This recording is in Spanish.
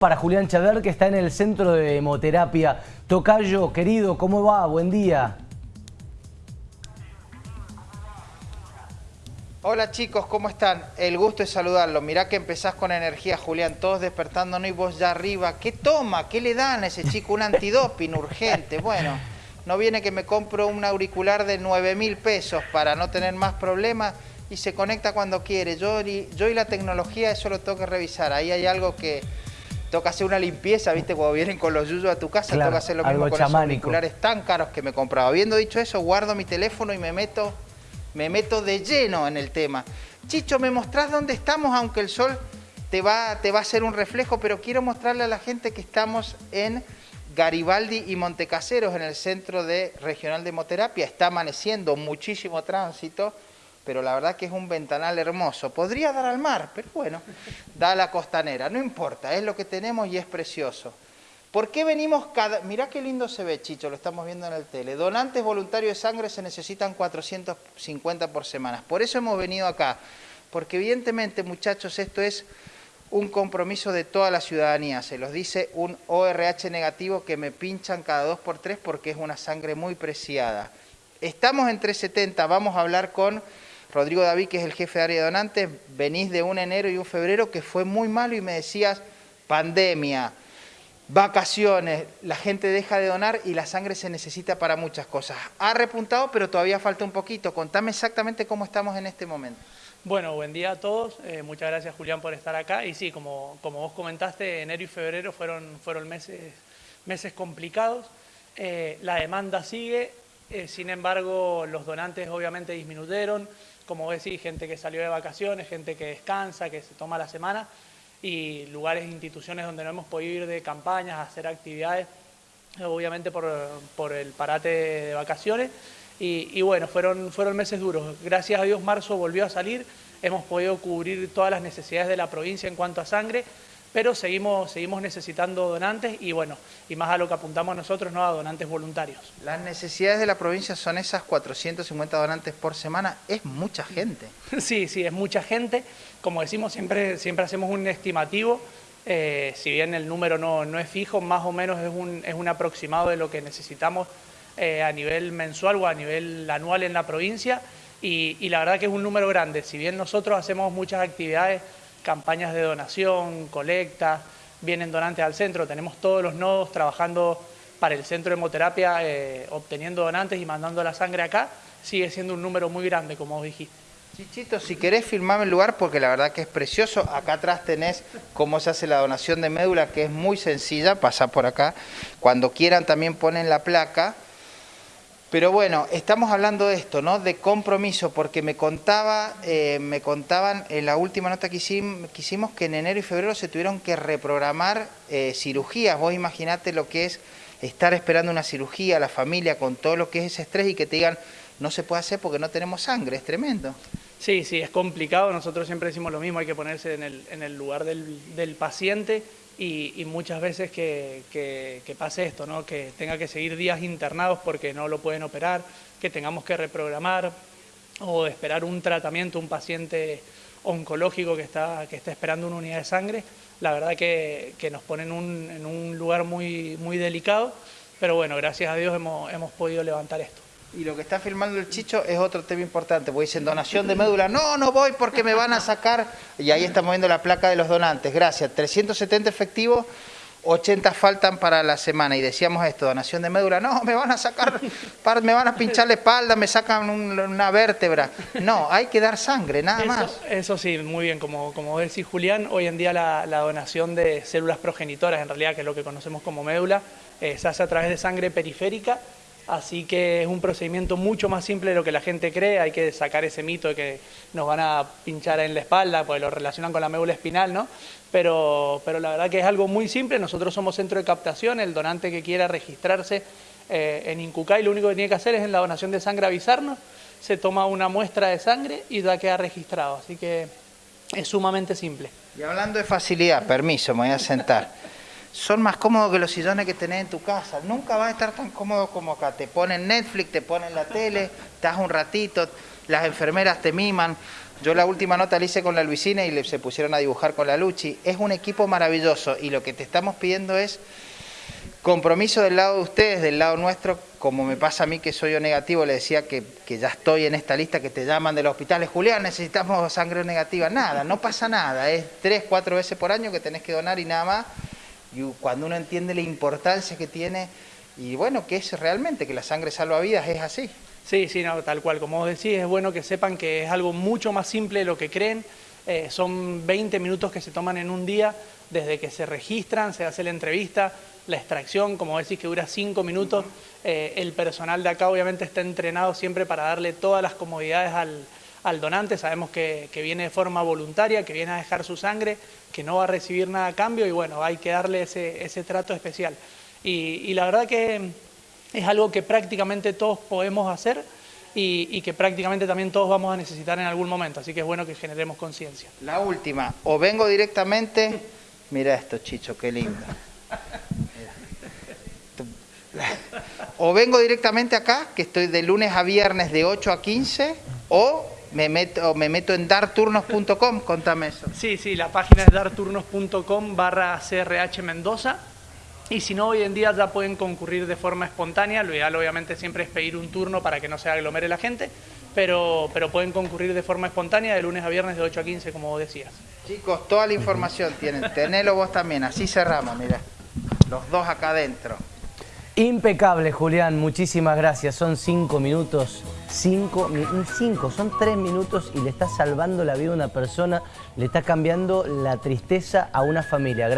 Para Julián Chaver, que está en el centro de hemoterapia. Tocayo, querido, ¿cómo va? Buen día. Hola chicos, ¿cómo están? El gusto es saludarlos. Mirá que empezás con energía, Julián, todos despertándonos y vos ya arriba. ¿Qué toma? ¿Qué le dan a ese chico? Un antidoping urgente. Bueno, no viene que me compro un auricular de 9 mil pesos para no tener más problemas y se conecta cuando quiere. Yo yo y la tecnología eso lo tengo que revisar. Ahí hay algo que toca hacer una limpieza, ¿viste? Cuando vienen con los yuyos a tu casa, toca hacer lo mismo con los auriculares tan caros que me compraba. Habiendo dicho eso, guardo mi teléfono y me meto, me meto de lleno en el tema. Chicho, ¿me mostrás dónde estamos? Aunque el sol te va, te va a hacer un reflejo, pero quiero mostrarle a la gente que estamos en Garibaldi y Montecaseros, en el centro de regional de hemoterapia. Está amaneciendo muchísimo tránsito pero la verdad que es un ventanal hermoso. Podría dar al mar, pero bueno, da a la costanera, no importa, es lo que tenemos y es precioso. ¿Por qué venimos cada...? Mirá qué lindo se ve, Chicho, lo estamos viendo en el tele. Donantes voluntarios de sangre se necesitan 450 por semana. Por eso hemos venido acá, porque evidentemente, muchachos, esto es un compromiso de toda la ciudadanía. Se los dice un ORH negativo que me pinchan cada dos por tres porque es una sangre muy preciada. Estamos en 370, vamos a hablar con Rodrigo David, que es el jefe de área de donantes, venís de un enero y un febrero que fue muy malo y me decías pandemia, vacaciones, la gente deja de donar y la sangre se necesita para muchas cosas. Ha repuntado, pero todavía falta un poquito. Contame exactamente cómo estamos en este momento. Bueno, buen día a todos. Eh, muchas gracias, Julián, por estar acá. Y sí, como, como vos comentaste, enero y febrero fueron, fueron meses, meses complicados. Eh, la demanda sigue, eh, sin embargo, los donantes obviamente disminuyeron como decís, gente que salió de vacaciones, gente que descansa, que se toma la semana y lugares, instituciones donde no hemos podido ir de campañas, hacer actividades, obviamente por, el parate de vacaciones. Y, bueno, fueron, fueron meses duros. Gracias a Dios marzo volvió a salir, hemos podido cubrir todas las necesidades de la provincia en cuanto a sangre pero seguimos, seguimos necesitando donantes y bueno, y más a lo que apuntamos nosotros, ¿no? a donantes voluntarios. Las necesidades de la provincia son esas 450 donantes por semana, es mucha gente. Sí, sí, es mucha gente. Como decimos, siempre, siempre hacemos un estimativo, eh, si bien el número no, no, es fijo, más o menos es un, es un aproximado de lo que necesitamos eh, a nivel mensual o a nivel anual en la provincia y, y la verdad que es un número grande. Si bien nosotros hacemos muchas actividades campañas de donación, colectas, vienen donantes al centro, tenemos todos los nodos trabajando para el centro de hemoterapia, eh, obteniendo donantes y mandando la sangre acá, sigue siendo un número muy grande, como dijiste. Chichito, si querés filmarme el lugar, porque la verdad que es precioso, acá atrás tenés cómo se hace la donación de médula, que es muy sencilla, pasa por acá, cuando quieran también ponen la placa, pero bueno, estamos hablando de esto, ¿no? De compromiso, porque me contaba, eh, me contaban en la última nota que hicimos, que en enero y febrero se tuvieron que reprogramar eh, cirugías. Vos imaginate lo que es estar esperando una cirugía, la familia, con todo lo que es ese estrés y que te digan, no se puede hacer porque no tenemos sangre, es tremendo. Sí, sí, es complicado, nosotros siempre decimos lo mismo, hay que ponerse en el, en el lugar del, del paciente y, muchas veces que, pase esto, ¿no? que tenga que seguir días internados porque no lo pueden operar, que tengamos que reprogramar o esperar un tratamiento, un paciente oncológico que está, que está esperando una unidad de sangre, la verdad que, nos pone en un, un lugar muy, muy delicado, pero bueno, gracias a Dios hemos, hemos podido levantar esto. Y lo que está filmando el Chicho es otro tema importante, porque dicen donación de médula, no, no voy porque me van a sacar, y ahí estamos viendo la placa de los donantes, gracias, 370 efectivos, 80 faltan para la semana, y decíamos esto, donación de médula, no, me van a sacar, me van a pinchar la espalda, me sacan una vértebra, no, hay que dar sangre, nada más. Eso sí, muy bien, como, como decís Julián, hoy en día la, donación de células progenitoras, en realidad que es lo que conocemos como médula, eh, se hace a través de sangre periférica, Así que es un procedimiento mucho más simple de lo que la gente cree, hay que sacar ese mito de que nos van a pinchar en la espalda, porque lo relacionan con la médula espinal, ¿no? Pero, pero la verdad que es algo muy simple, nosotros somos centro de captación, el donante que quiera registrarse eh, en Incucay lo único que tiene que hacer es en la donación de sangre avisarnos, se toma una muestra de sangre y ya queda registrado, así que es sumamente simple. Y hablando de facilidad, permiso, me voy a sentar son más cómodos que los sillones que tenés en tu casa. Nunca vas a estar tan cómodo como acá. Te ponen Netflix, te ponen la tele, estás un ratito, las enfermeras te miman. Yo la última nota la hice con la Luisina y se pusieron a dibujar con la Luchi. Es un equipo maravilloso y lo que te estamos pidiendo es compromiso del lado de ustedes, del lado nuestro, como me pasa a mí que soy yo negativo, le decía que, que ya estoy en esta lista que te llaman de los hospitales, Julián, necesitamos sangre negativa. Nada, no pasa nada, es tres, cuatro veces por año que tenés que donar y nada más. Y cuando uno entiende la importancia que tiene y bueno, que es realmente que la sangre salva vidas, es así. Sí, sí, no, tal cual. Como decís, es bueno que sepan que es algo mucho más simple de lo que creen. Eh, son 20 minutos que se toman en un día, desde que se registran, se hace la entrevista, la extracción, como decís, que dura 5 minutos. Eh, el personal de acá obviamente está entrenado siempre para darle todas las comodidades al, al donante. Sabemos que, viene de forma voluntaria, que viene a dejar su sangre, que no va a recibir nada a cambio y bueno, hay que darle ese, ese trato especial. Y, y la verdad que es algo que prácticamente todos podemos hacer y, y, que prácticamente también todos vamos a necesitar en algún momento, así que es bueno que generemos conciencia. La última, o vengo directamente, mira esto Chicho, qué lindo. O vengo directamente acá, que estoy de lunes a viernes de 8 a 15, o me meto, me meto en darturnos.com, contame eso. Sí, sí, la página es darturnos.com barra CRH Mendoza y si no, hoy en día ya pueden concurrir de forma espontánea. Lo ideal, obviamente, siempre es pedir un turno para que no se aglomere la gente, pero, pero pueden concurrir de forma espontánea de lunes a viernes de 8 a 15, como decías. Chicos, toda la información tienen. Tenelo vos también. Así cerramos, mira. Los dos acá adentro. Impecable, Julián. Muchísimas gracias. Son cinco minutos. Cinco, cinco, son tres minutos y le está salvando la vida a una persona, le está cambiando la tristeza a una familia.